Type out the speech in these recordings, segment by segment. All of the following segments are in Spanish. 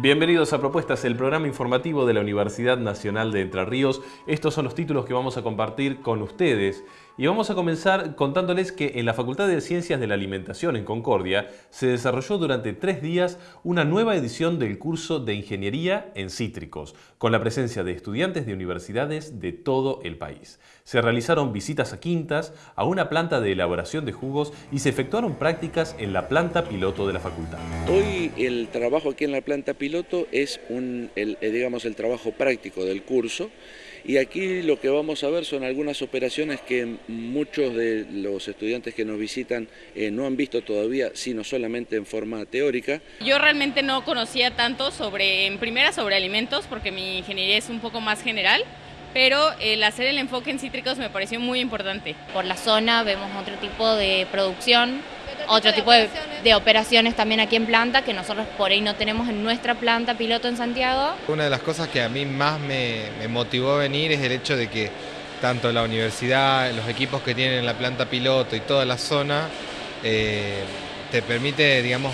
Bienvenidos a Propuestas, el programa informativo de la Universidad Nacional de Entre Ríos. Estos son los títulos que vamos a compartir con ustedes. Y vamos a comenzar contándoles que en la Facultad de Ciencias de la Alimentación en Concordia se desarrolló durante tres días una nueva edición del curso de Ingeniería en Cítricos, con la presencia de estudiantes de universidades de todo el país. Se realizaron visitas a quintas, a una planta de elaboración de jugos y se efectuaron prácticas en la planta piloto de la facultad. Hoy el trabajo aquí en la planta piloto es el, eh, digamos, el trabajo práctico del curso y aquí lo que vamos a ver son algunas operaciones que muchos de los estudiantes que nos visitan eh, no han visto todavía, sino solamente en forma teórica. Yo realmente no conocía tanto sobre, en primera sobre alimentos, porque mi ingeniería es un poco más general, pero el hacer el enfoque en cítricos me pareció muy importante. Por la zona vemos otro tipo de producción otro tipo de, operaciones también aquí en planta que nosotros por ahí no tenemos en nuestra planta piloto en Santiago. Una de las cosas que a mí más me, motivó a venir es el hecho de que tanto la universidad, los equipos que tienen la planta piloto y toda la zona, eh, te permite, digamos,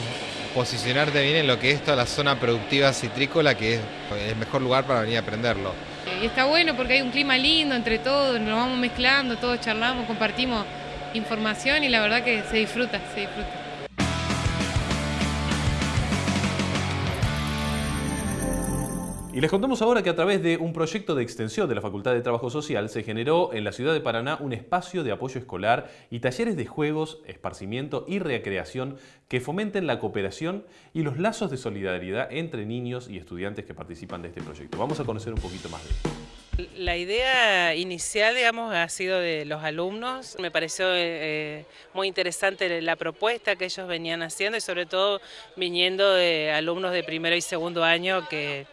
posicionarte bien en lo que es toda la zona productiva citrícola, que es el mejor lugar para venir a aprenderlo. Y está bueno porque hay un clima lindo entre todos, nos vamos mezclando, todos charlamos, compartimos información y la verdad que se disfruta, se disfruta. Y les contamos ahora que a través de un proyecto de extensión de la Facultad de Trabajo Social se generó en la ciudad de Paraná un espacio de apoyo escolar y talleres de juegos, esparcimiento y recreación que fomenten la cooperación y los lazos de solidaridad entre niños y estudiantes que participan de este proyecto. Vamos a conocer un poquito más de esto. La idea inicial, digamos, ha sido de los alumnos. Me pareció eh, muy interesante la propuesta que ellos venían haciendo y sobre todo viniendo de alumnos de primero y segundo año que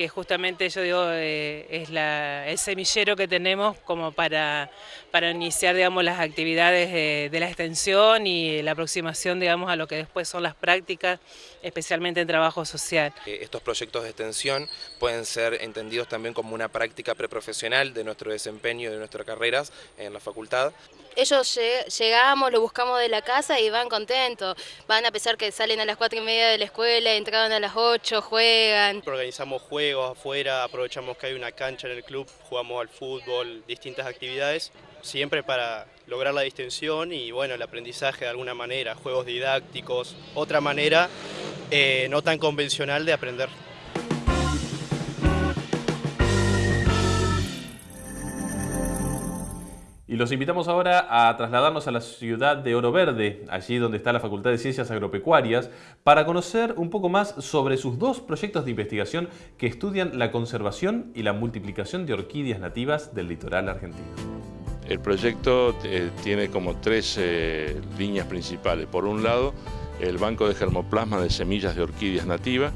que justamente yo digo eh, es el semillero que tenemos como para, para iniciar digamos, las actividades de, la extensión y la aproximación digamos, a lo que después son las prácticas, especialmente en trabajo social. Eh, estos proyectos de extensión pueden ser entendidos también como una práctica preprofesional de nuestro desempeño y de nuestras carreras en la facultad. Ellos llegamos, lo buscamos de la casa y van contentos, van a pesar que salen a las cuatro y media de la escuela, entraban a las 8, juegan. Organizamos juegos afuera, aprovechamos que hay una cancha en el club, jugamos al fútbol, distintas actividades, siempre para lograr la distensión y bueno, el aprendizaje de alguna manera, juegos didácticos, otra manera eh, no tan convencional de aprender. Y los invitamos ahora a trasladarnos a la ciudad de Oro Verde, allí donde está la Facultad de Ciencias Agropecuarias, para conocer un poco más sobre sus dos proyectos de investigación que estudian la conservación y la multiplicación de orquídeas nativas del litoral argentino. El proyecto eh, tiene como tres eh, líneas principales. Por un lado, el banco de germoplasma de semillas de orquídeas nativas.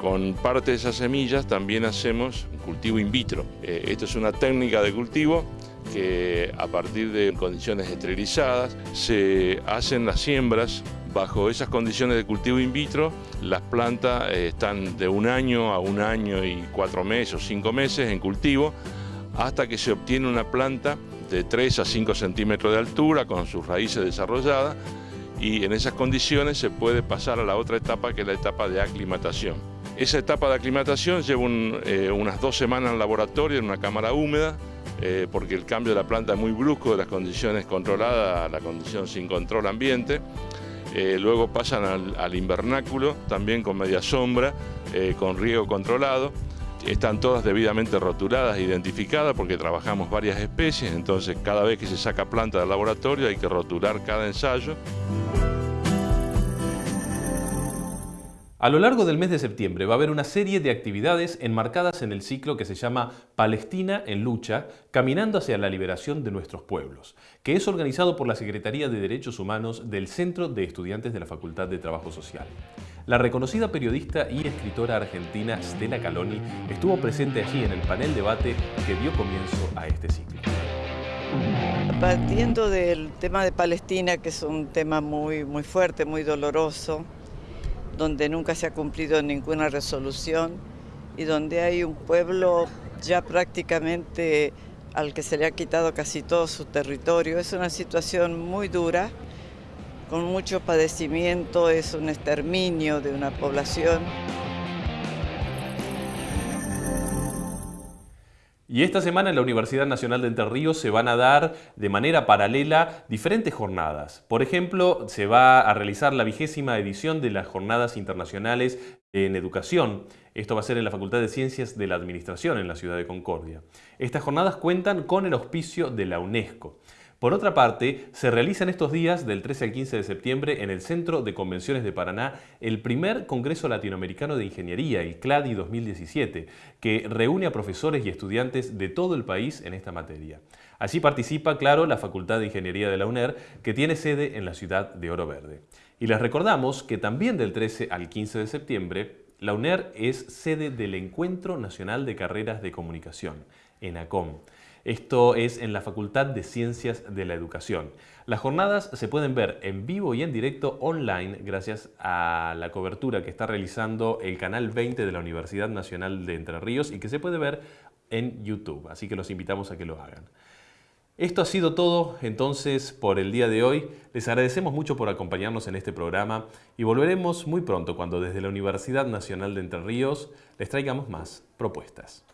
Con parte de esas semillas también hacemos cultivo in vitro. Eh, esto es una técnica de cultivo que a partir de condiciones esterilizadas se hacen las siembras bajo esas condiciones de cultivo in vitro, las plantas eh, están de un año a un año y cuatro meses o cinco meses en cultivo, hasta que se obtiene una planta de 3 a 5 centímetros de altura con sus raíces desarrolladas y en esas condiciones se puede pasar a la otra etapa que es la etapa de aclimatación. Esa etapa de aclimatación lleva eh, unas dos semanas en laboratorio en una cámara húmeda eh, porque el cambio de la planta es muy brusco de las condiciones controladas a la condición sin control ambiente. Eh, luego pasan al, invernáculo, también con media sombra, eh, con riego controlado. Están todas debidamente rotuladas identificadas porque trabajamos varias especies, entonces cada vez que se saca planta del laboratorio hay que rotular cada ensayo. A lo largo del mes de septiembre va a haber una serie de actividades enmarcadas en el ciclo que se llama Palestina en lucha, caminando hacia la liberación de nuestros pueblos, que es organizado por la Secretaría de Derechos Humanos del Centro de Estudiantes de la Facultad de Trabajo Social. La reconocida periodista y escritora argentina Stella Caloni estuvo presente allí en el panel debate que dio comienzo a este ciclo. Partiendo del tema de Palestina, que es un tema muy, muy fuerte, muy doloroso, donde nunca se ha cumplido ninguna resolución y donde hay un pueblo ya prácticamente al que se le ha quitado casi todo su territorio. Es una situación muy dura, con mucho padecimiento, es un exterminio de una población. Y esta semana en la Universidad Nacional de Entre Ríos se van a dar de manera paralela diferentes jornadas. Por ejemplo, se va a realizar la vigésima edición de las Jornadas Internacionales en Educación. Esto va a ser en la Facultad de Ciencias de la Administración en la ciudad de Concordia. Estas jornadas cuentan con el auspicio de la UNESCO. Por otra parte, se realiza en estos días, del 13 al 15 de septiembre, en el Centro de Convenciones de Paraná, el primer Congreso Latinoamericano de Ingeniería, el CLADI 2017, que reúne a profesores y estudiantes de todo el país en esta materia. Allí participa, claro, la Facultad de Ingeniería de la UNER, que tiene sede en la ciudad de Oro Verde. Y les recordamos que también del 13 al 15 de septiembre, la UNER es sede del Encuentro Nacional de Carreras de Comunicación, ENACOM. Esto es en la Facultad de Ciencias de la Educación. Las jornadas se pueden ver en vivo y en directo online gracias a la cobertura que está realizando el canal 20 de la Universidad Nacional de Entre Ríos y que se puede ver en YouTube, así que los invitamos a que lo hagan. Esto ha sido todo entonces por el día de hoy. Les agradecemos mucho por acompañarnos en este programa y volveremos muy pronto cuando desde la Universidad Nacional de Entre Ríos les traigamos más propuestas.